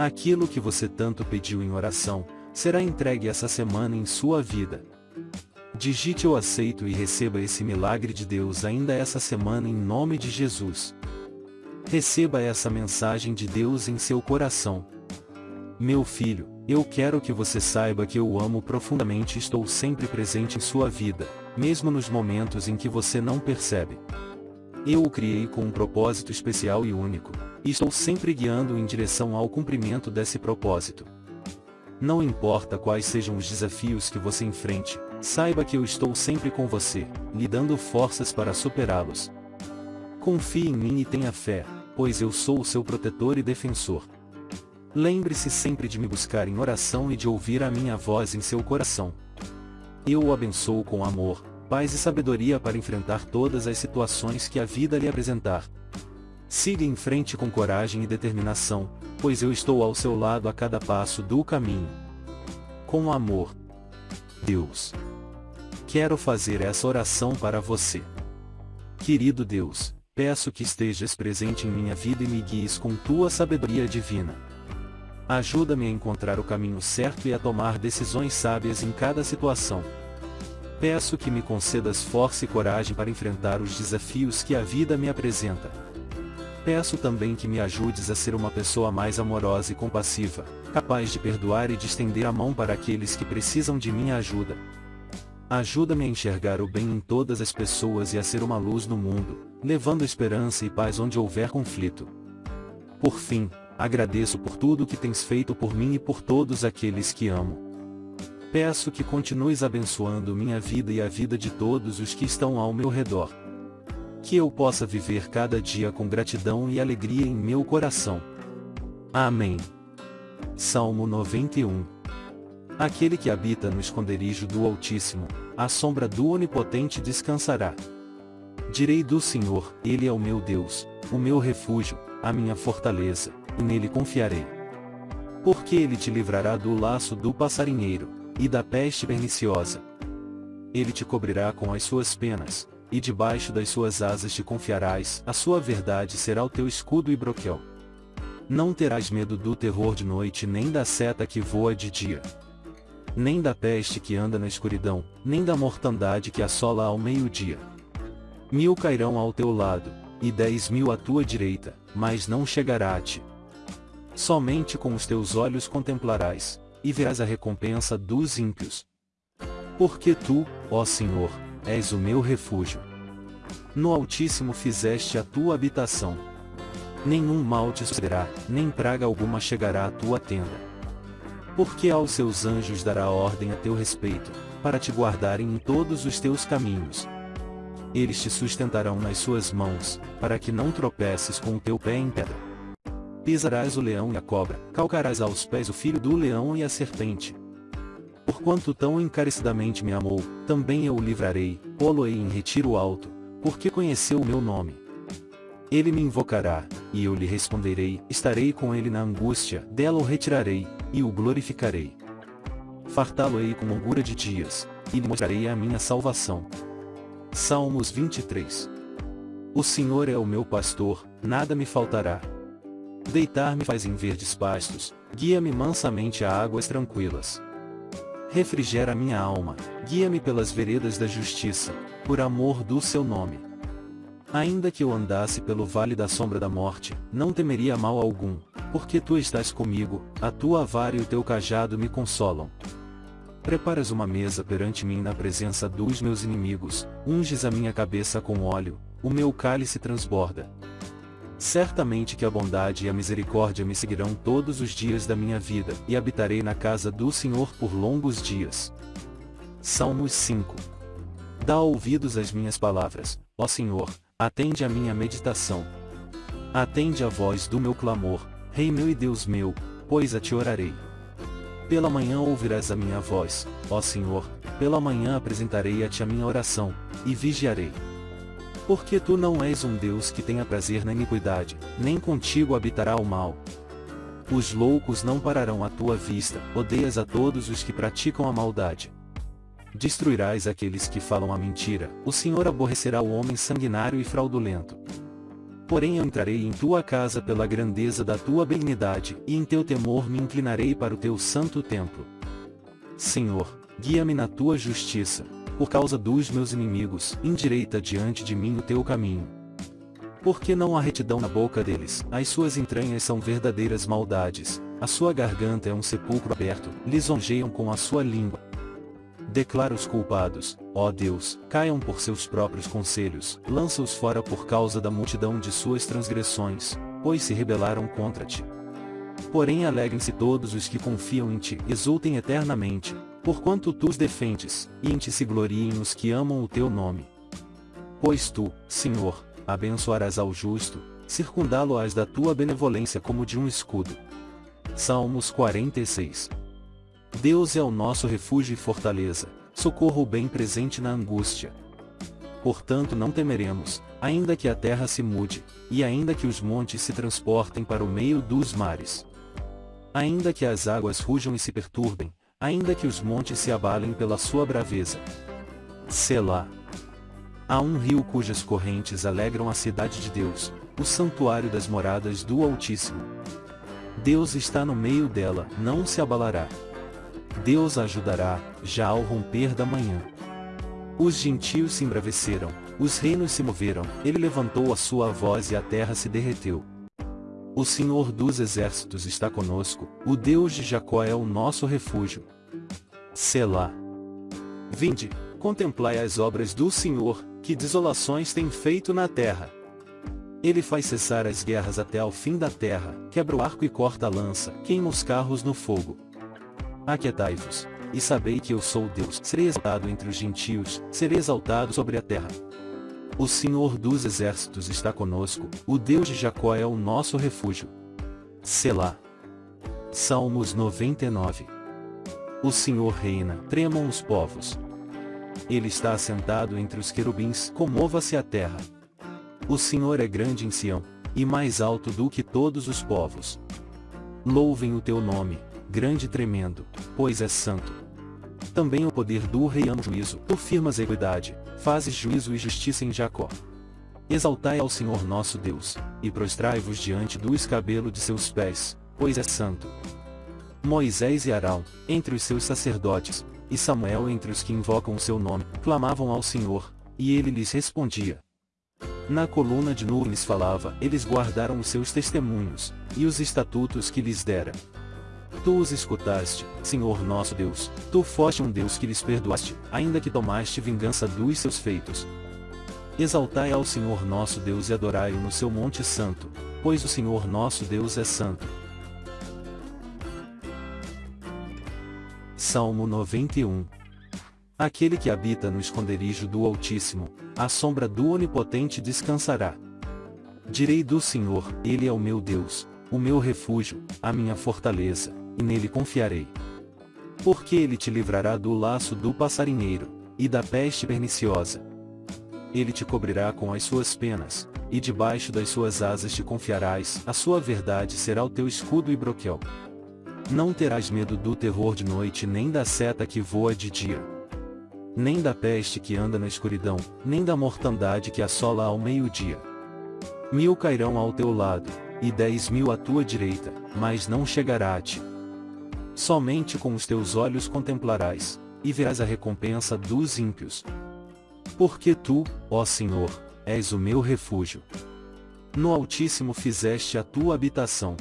Aquilo que você tanto pediu em oração, será entregue essa semana em sua vida. Digite eu aceito e receba esse milagre de Deus ainda essa semana em nome de Jesus. Receba essa mensagem de Deus em seu coração. Meu filho, eu quero que você saiba que eu amo profundamente e estou sempre presente em sua vida, mesmo nos momentos em que você não percebe. Eu o criei com um propósito especial e único, e estou sempre guiando em direção ao cumprimento desse propósito. Não importa quais sejam os desafios que você enfrente, saiba que eu estou sempre com você, lhe dando forças para superá-los. Confie em mim e tenha fé, pois eu sou o seu protetor e defensor. Lembre-se sempre de me buscar em oração e de ouvir a minha voz em seu coração. Eu o abençoo com amor, paz e sabedoria para enfrentar todas as situações que a vida lhe apresentar. Siga em frente com coragem e determinação, pois eu estou ao seu lado a cada passo do caminho. Com amor. Deus. Quero fazer essa oração para você. Querido Deus, peço que estejas presente em minha vida e me guies com tua sabedoria divina. Ajuda-me a encontrar o caminho certo e a tomar decisões sábias em cada situação. Peço que me concedas força e coragem para enfrentar os desafios que a vida me apresenta. Peço também que me ajudes a ser uma pessoa mais amorosa e compassiva, capaz de perdoar e de estender a mão para aqueles que precisam de minha ajuda. Ajuda-me a enxergar o bem em todas as pessoas e a ser uma luz no mundo, levando esperança e paz onde houver conflito. Por fim, agradeço por tudo que tens feito por mim e por todos aqueles que amo. Peço que continues abençoando minha vida e a vida de todos os que estão ao meu redor. Que eu possa viver cada dia com gratidão e alegria em meu coração. Amém. Salmo 91 Aquele que habita no esconderijo do Altíssimo, à sombra do Onipotente descansará. Direi do Senhor, Ele é o meu Deus, o meu refúgio, a minha fortaleza e nele confiarei. Porque ele te livrará do laço do passarinheiro, e da peste perniciosa. Ele te cobrirá com as suas penas, e debaixo das suas asas te confiarás, a sua verdade será o teu escudo e broquel. Não terás medo do terror de noite nem da seta que voa de dia. Nem da peste que anda na escuridão, nem da mortandade que assola ao meio-dia. Mil cairão ao teu lado, e dez mil à tua direita, mas não chegará a ti. Somente com os teus olhos contemplarás, e verás a recompensa dos ímpios. Porque tu, ó Senhor, és o meu refúgio. No Altíssimo fizeste a tua habitação. Nenhum mal te sucederá, nem praga alguma chegará à tua tenda. Porque aos seus anjos dará ordem a teu respeito, para te guardarem em todos os teus caminhos. Eles te sustentarão nas suas mãos, para que não tropeces com o teu pé em pedra. Pisarás o leão e a cobra, calcarás aos pés o filho do leão e a serpente. Porquanto tão encarecidamente me amou, também eu o livrarei, pô-lo-ei em retiro alto, porque conheceu o meu nome. Ele me invocará, e eu lhe responderei, estarei com ele na angústia, dela o retirarei, e o glorificarei. Fartá-lo-ei com longura de dias, e lhe mostrarei a minha salvação. Salmos 23 O Senhor é o meu pastor, nada me faltará. Deitar-me faz em verdes pastos, guia-me mansamente a águas tranquilas. Refrigera minha alma, guia-me pelas veredas da justiça, por amor do seu nome. Ainda que eu andasse pelo vale da sombra da morte, não temeria mal algum, porque tu estás comigo, a tua vara e o teu cajado me consolam. Preparas uma mesa perante mim na presença dos meus inimigos, unges a minha cabeça com óleo, o meu cálice transborda. Certamente que a bondade e a misericórdia me seguirão todos os dias da minha vida, e habitarei na casa do Senhor por longos dias. Salmos 5 Dá ouvidos às minhas palavras, ó Senhor, atende à minha meditação. Atende à voz do meu clamor, Rei meu e Deus meu, pois a te orarei. Pela manhã ouvirás a minha voz, ó Senhor, pela manhã apresentarei a ti a minha oração, e vigiarei. Porque tu não és um Deus que tenha prazer na iniquidade, nem contigo habitará o mal. Os loucos não pararão à tua vista, odeias a todos os que praticam a maldade. Destruirás aqueles que falam a mentira, o Senhor aborrecerá o homem sanguinário e fraudulento. Porém eu entrarei em tua casa pela grandeza da tua benignidade, e em teu temor me inclinarei para o teu santo templo. Senhor, guia-me na tua justiça, por causa dos meus inimigos, endireita diante de mim o teu caminho. Porque não há retidão na boca deles, as suas entranhas são verdadeiras maldades, a sua garganta é um sepulcro aberto, lisonjeiam com a sua língua. Declara os culpados, ó Deus, caiam por seus próprios conselhos, lança-os fora por causa da multidão de suas transgressões, pois se rebelaram contra ti. Porém alegrem-se todos os que confiam em ti, exultem eternamente, porquanto tu os defendes, e em ti se gloriem os que amam o teu nome. Pois tu, Senhor, abençoarás ao justo, circundá-lo-ás da tua benevolência como de um escudo. Salmos 46 Deus é o nosso refúgio e fortaleza, socorro bem presente na angústia. Portanto não temeremos, ainda que a terra se mude, e ainda que os montes se transportem para o meio dos mares. Ainda que as águas rujam e se perturbem, ainda que os montes se abalem pela sua braveza. Selá. Há um rio cujas correntes alegram a cidade de Deus, o santuário das moradas do Altíssimo. Deus está no meio dela, não se abalará. Deus a ajudará, já ao romper da manhã. Os gentios se embraveceram, os reinos se moveram, ele levantou a sua voz e a terra se derreteu. O Senhor dos exércitos está conosco, o Deus de Jacó é o nosso refúgio. Selá. Vinde, contemplai as obras do Senhor, que desolações tem feito na terra. Ele faz cessar as guerras até ao fim da terra, quebra o arco e corta a lança, queima os carros no fogo. Aquietai-vos, e sabei que eu sou Deus. Serei exaltado entre os gentios, serei exaltado sobre a terra. O Senhor dos exércitos está conosco, o Deus de Jacó é o nosso refúgio. Selá. Salmos 99 O Senhor reina, tremam os povos. Ele está assentado entre os querubins, comova-se a terra. O Senhor é grande em Sião, e mais alto do que todos os povos. Louvem o teu nome, grande e tremendo, pois é santo. Também o poder do rei ama juízo, tu firmas a equidade, fazes juízo e justiça em Jacó. Exaltai ao Senhor nosso Deus, e prostrai-vos diante do escabelo de seus pés, pois é santo. Moisés e Arão, entre os seus sacerdotes, e Samuel entre os que invocam o seu nome, clamavam ao Senhor, e ele lhes respondia. Na coluna de nuvens falava, eles guardaram os seus testemunhos, e os estatutos que lhes dera. Tu os escutaste, Senhor nosso Deus, tu foste um Deus que lhes perdoaste, ainda que tomaste vingança dos seus feitos. Exaltai ao Senhor nosso Deus e adorai-o no seu monte santo, pois o Senhor nosso Deus é santo. Salmo 91 Aquele que habita no esconderijo do Altíssimo, à sombra do Onipotente descansará. Direi do Senhor, Ele é o meu Deus, o meu refúgio, a minha fortaleza e nele confiarei. Porque ele te livrará do laço do passarinheiro, e da peste perniciosa. Ele te cobrirá com as suas penas, e debaixo das suas asas te confiarás, a sua verdade será o teu escudo e broquel. Não terás medo do terror de noite nem da seta que voa de dia. Nem da peste que anda na escuridão, nem da mortandade que assola ao meio-dia. Mil cairão ao teu lado, e dez mil à tua direita, mas não chegará a ti. Somente com os teus olhos contemplarás, e verás a recompensa dos ímpios. Porque tu, ó Senhor, és o meu refúgio. No Altíssimo fizeste a tua habitação.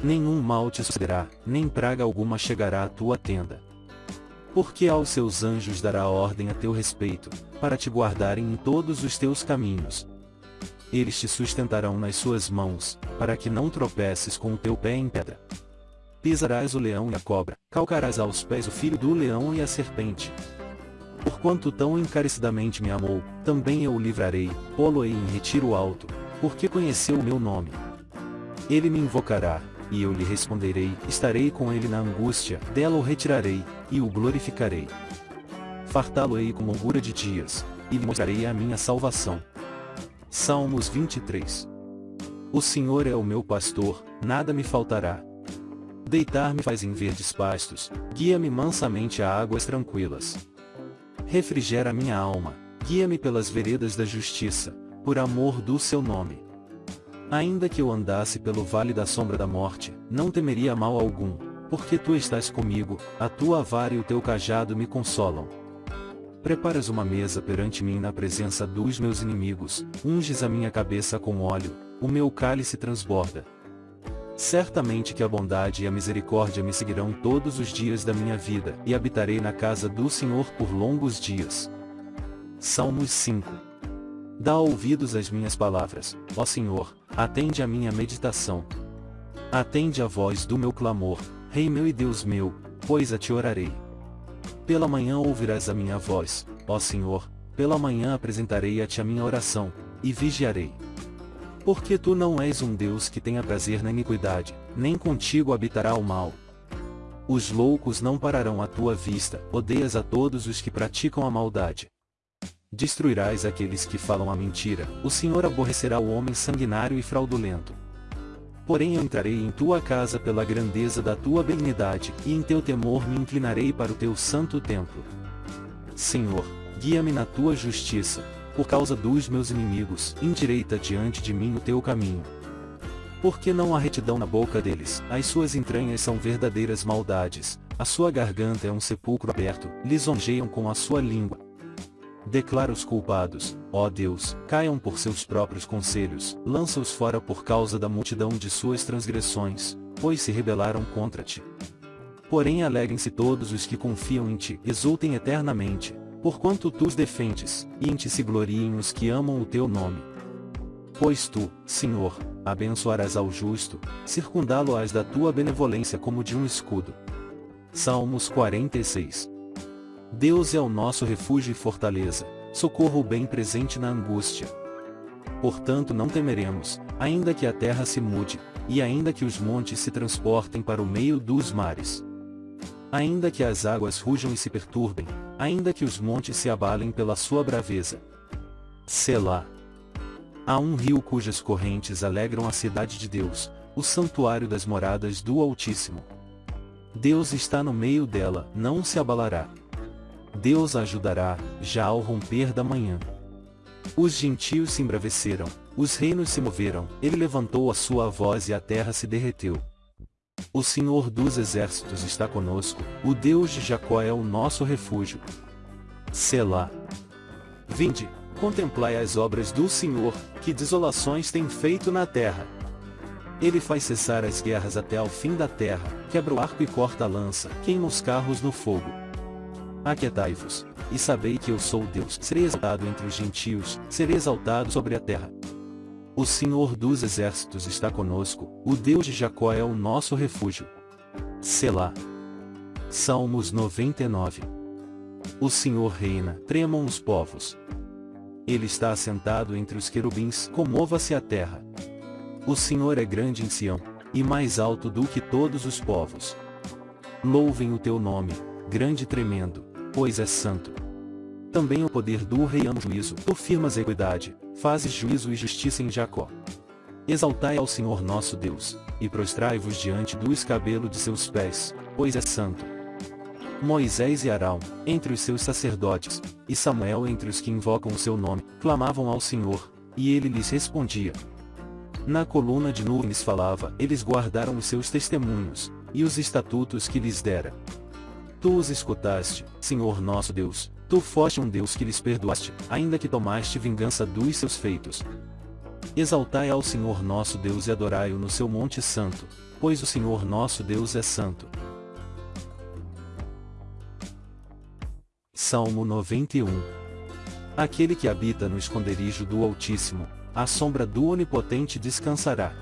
Nenhum mal te sucederá, nem praga alguma chegará à tua tenda. Porque aos seus anjos dará ordem a teu respeito, para te guardarem em todos os teus caminhos. Eles te sustentarão nas suas mãos, para que não tropeces com o teu pé em pedra. Pisarás o leão e a cobra, calcarás aos pés o filho do leão e a serpente. Porquanto tão encarecidamente me amou, também eu o livrarei, pô-lo-ei em retiro alto, porque conheceu o meu nome. Ele me invocará, e eu lhe responderei, estarei com ele na angústia, dela o retirarei, e o glorificarei. Fartá-lo-ei com longura de dias, e lhe mostrarei a minha salvação. Salmos 23 O Senhor é o meu pastor, nada me faltará. Deitar-me faz em verdes pastos, guia-me mansamente a águas tranquilas. Refrigera minha alma, guia-me pelas veredas da justiça, por amor do seu nome. Ainda que eu andasse pelo vale da sombra da morte, não temeria mal algum, porque tu estás comigo, a tua vara e o teu cajado me consolam. Preparas uma mesa perante mim na presença dos meus inimigos, unges a minha cabeça com óleo, o meu cálice transborda. Certamente que a bondade e a misericórdia me seguirão todos os dias da minha vida, e habitarei na casa do Senhor por longos dias. Salmos 5 Dá ouvidos às minhas palavras, ó Senhor, atende a minha meditação. Atende a voz do meu clamor, Rei meu e Deus meu, pois a te orarei. Pela manhã ouvirás a minha voz, ó Senhor, pela manhã apresentarei a ti a minha oração, e vigiarei. Porque tu não és um Deus que tenha prazer na iniquidade, nem contigo habitará o mal. Os loucos não pararão à tua vista, odeias a todos os que praticam a maldade. Destruirás aqueles que falam a mentira, o Senhor aborrecerá o homem sanguinário e fraudulento. Porém eu entrarei em tua casa pela grandeza da tua benignidade, e em teu temor me inclinarei para o teu santo templo. Senhor, guia-me na tua justiça, por causa dos meus inimigos, endireita diante de mim o teu caminho. Porque não há retidão na boca deles, as suas entranhas são verdadeiras maldades, a sua garganta é um sepulcro aberto, lisonjeiam com a sua língua, Declara os culpados, ó Deus, caiam por seus próprios conselhos, lança-os fora por causa da multidão de suas transgressões, pois se rebelaram contra ti. Porém alegrem-se todos os que confiam em ti, exultem eternamente, porquanto tu os defendes, e em ti se gloriem os que amam o teu nome. Pois tu, Senhor, abençoarás ao justo, circundá-lo-ás da tua benevolência como de um escudo. Salmos 46 Deus é o nosso refúgio e fortaleza, socorro bem presente na angústia. Portanto não temeremos, ainda que a terra se mude, e ainda que os montes se transportem para o meio dos mares. Ainda que as águas rujam e se perturbem, ainda que os montes se abalem pela sua braveza. Selá. Há um rio cujas correntes alegram a cidade de Deus, o santuário das moradas do Altíssimo. Deus está no meio dela, não se abalará. Deus a ajudará, já ao romper da manhã. Os gentios se embraveceram, os reinos se moveram, ele levantou a sua voz e a terra se derreteu. O Senhor dos exércitos está conosco, o Deus de Jacó é o nosso refúgio. Selá. Vinde, contemplai as obras do Senhor, que desolações tem feito na terra. Ele faz cessar as guerras até ao fim da terra, quebra o arco e corta a lança, queima os carros no fogo. Aquietai-vos, e sabei que eu sou Deus. Serei exaltado entre os gentios, serei exaltado sobre a terra. O Senhor dos exércitos está conosco, o Deus de Jacó é o nosso refúgio. Selá. Salmos 99 O Senhor reina, tremam os povos. Ele está assentado entre os querubins, comova-se a terra. O Senhor é grande em Sião, e mais alto do que todos os povos. Louvem o teu nome, grande e tremendo, pois é santo. Também o poder do rei ama o juízo, tu firmas a equidade, fazes juízo e justiça em Jacó. Exaltai ao Senhor nosso Deus, e prostrai-vos diante do escabelo de seus pés, pois é santo. Moisés e Arão, entre os seus sacerdotes, e Samuel entre os que invocam o seu nome, clamavam ao Senhor, e ele lhes respondia. Na coluna de nuvens falava, eles guardaram os seus testemunhos, e os estatutos que lhes dera. Tu os escutaste, Senhor nosso Deus, tu foste um Deus que lhes perdoaste, ainda que tomaste vingança dos seus feitos. Exaltai ao Senhor nosso Deus e adorai-o no seu monte santo, pois o Senhor nosso Deus é santo. Salmo 91 Aquele que habita no esconderijo do Altíssimo, à sombra do Onipotente descansará.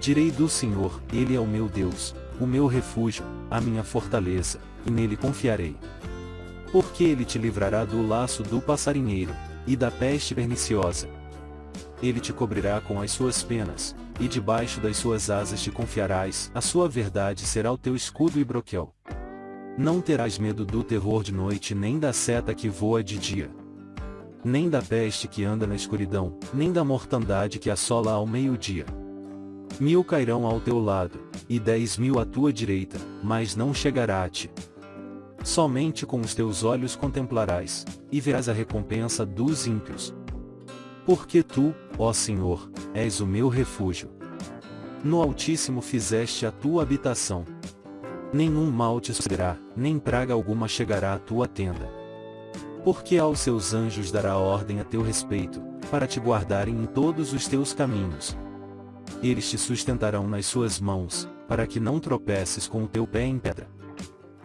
Direi do Senhor, Ele é o meu Deus, o meu refúgio, a minha fortaleza, e nele confiarei. Porque ele te livrará do laço do passarinheiro, e da peste perniciosa. Ele te cobrirá com as suas penas, e debaixo das suas asas te confiarás, a sua verdade será o teu escudo e broquel. Não terás medo do terror de noite nem da seta que voa de dia. Nem da peste que anda na escuridão, nem da mortandade que assola ao meio-dia. Mil cairão ao teu lado, e dez mil à tua direita, mas não chegará a ti. Somente com os teus olhos contemplarás, e verás a recompensa dos ímpios. Porque tu, ó Senhor, és o meu refúgio. No Altíssimo fizeste a tua habitação. Nenhum mal te sucederá, nem praga alguma chegará à tua tenda. Porque aos seus anjos dará ordem a teu respeito, para te guardarem em todos os teus caminhos. Eles te sustentarão nas suas mãos, para que não tropeces com o teu pé em pedra.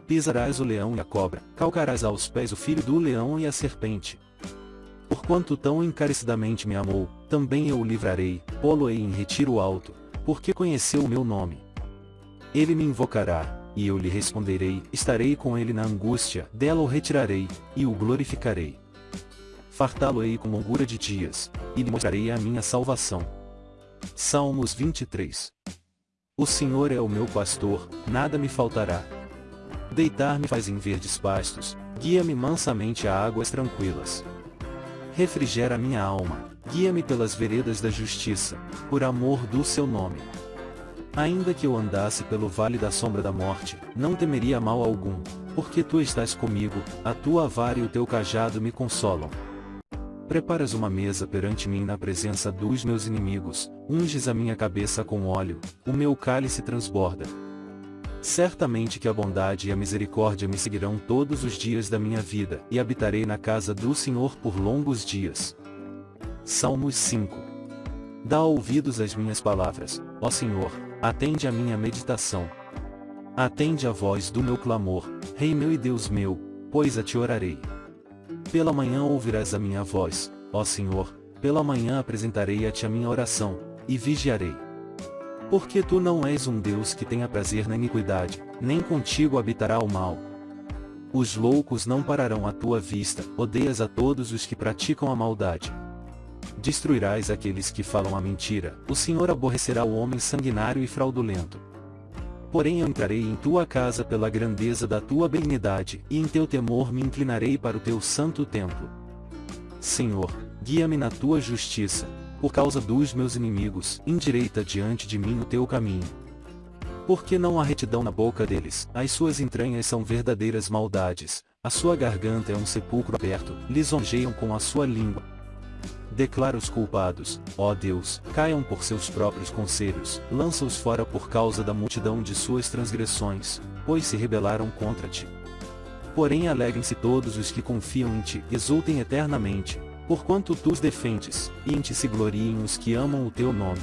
Pisarás o leão e a cobra, calcarás aos pés o filho do leão e a serpente. Porquanto tão encarecidamente me amou, também eu o livrarei, pô-lo-ei em retiro alto, porque conheceu o meu nome. Ele me invocará, e eu lhe responderei, estarei com ele na angústia, dela o retirarei, e o glorificarei. Fartá-lo-ei com longura de dias, e lhe mostrarei a minha salvação. Salmos 23 O Senhor é o meu pastor, nada me faltará. Deitar-me faz em verdes pastos, guia-me mansamente a águas tranquilas. Refrigera minha alma, guia-me pelas veredas da justiça, por amor do seu nome. Ainda que eu andasse pelo vale da sombra da morte, não temeria mal algum, porque tu estás comigo, a tua vara e o teu cajado me consolam. Preparas uma mesa perante mim na presença dos meus inimigos, unges a minha cabeça com óleo, o meu cálice transborda. Certamente que a bondade e a misericórdia me seguirão todos os dias da minha vida, e habitarei na casa do Senhor por longos dias. Salmos 5 Dá ouvidos às minhas palavras, ó Senhor, Atende a minha meditação. Atende a voz do meu clamor, Rei meu e Deus meu, pois a te orarei. Pela manhã ouvirás a minha voz, ó Senhor, pela manhã apresentarei a ti a minha oração, e vigiarei. Porque tu não és um Deus que tenha prazer na iniquidade, nem contigo habitará o mal. Os loucos não pararão à tua vista, odeias a todos os que praticam a maldade destruirás aqueles que falam a mentira, o Senhor aborrecerá o homem sanguinário e fraudulento. Porém eu entrarei em tua casa pela grandeza da tua benignidade, e em teu temor me inclinarei para o teu santo templo. Senhor, guia-me na tua justiça, por causa dos meus inimigos, endireita diante de mim o teu caminho. Porque não há retidão na boca deles, as suas entranhas são verdadeiras maldades, a sua garganta é um sepulcro aberto, lisonjeiam com a sua língua, Declara os culpados, ó Deus, caiam por seus próprios conselhos, lança-os fora por causa da multidão de suas transgressões, pois se rebelaram contra ti. Porém alegrem-se todos os que confiam em ti, exultem eternamente, porquanto tu os defendes, e em ti se gloriem os que amam o teu nome.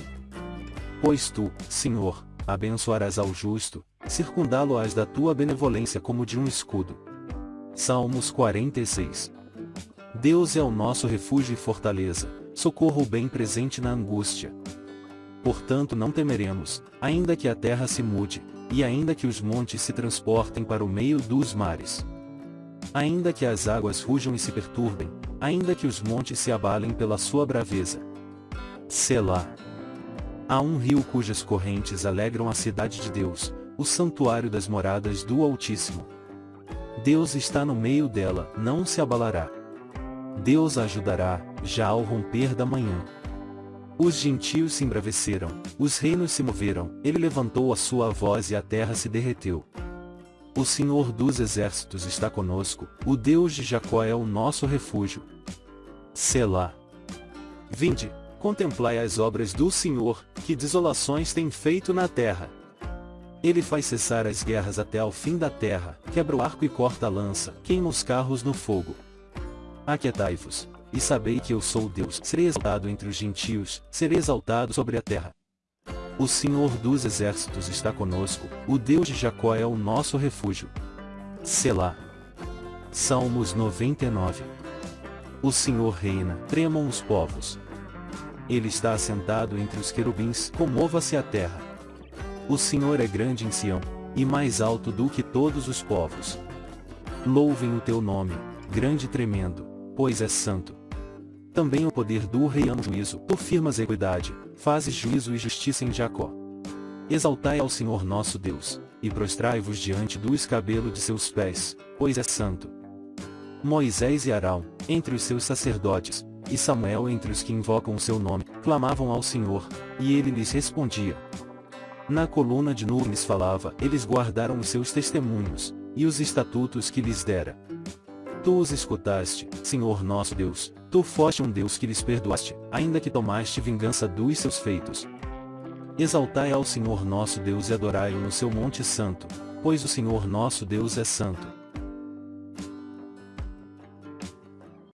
Pois tu, Senhor, abençoarás ao justo, circundá-lo-ás da tua benevolência como de um escudo. Salmos 46 Deus é o nosso refúgio e fortaleza, socorro bem presente na angústia. Portanto não temeremos, ainda que a terra se mude, e ainda que os montes se transportem para o meio dos mares. Ainda que as águas rujam e se perturbem, ainda que os montes se abalem pela sua braveza. Selá. Há um rio cujas correntes alegram a cidade de Deus, o santuário das moradas do Altíssimo. Deus está no meio dela, não se abalará. Deus a ajudará, já ao romper da manhã. Os gentios se embraveceram, os reinos se moveram, ele levantou a sua voz e a terra se derreteu. O Senhor dos exércitos está conosco, o Deus de Jacó é o nosso refúgio. Selá. Vinde, contemplai as obras do Senhor, que desolações tem feito na terra. Ele faz cessar as guerras até ao fim da terra, quebra o arco e corta a lança, queima os carros no fogo. Aquietai-vos, e sabei que eu sou Deus. Serei exaltado entre os gentios, serei exaltado sobre a terra. O Senhor dos exércitos está conosco, o Deus de Jacó é o nosso refúgio. Selá. Salmos 99 O Senhor reina, tremam os povos. Ele está assentado entre os querubins, comova-se a terra. O Senhor é grande em Sião, e mais alto do que todos os povos. Louvem o teu nome, grande e tremendo, pois é santo. Também o poder do rei ama o juízo, tu firmas equidade, fazes juízo e justiça em Jacó. Exaltai ao Senhor nosso Deus, e prostrai-vos diante do escabelo de seus pés, pois é santo. Moisés e Arão, entre os seus sacerdotes, e Samuel entre os que invocam o seu nome, clamavam ao Senhor, e ele lhes respondia. Na coluna de nuvens falava, eles guardaram os seus testemunhos, e os estatutos que lhes dera. Tu os escutaste, Senhor nosso Deus, Tu foste um Deus que lhes perdoaste, ainda que tomaste vingança dos seus feitos. Exaltai ao Senhor nosso Deus e adorai-o no seu monte santo, pois o Senhor nosso Deus é santo.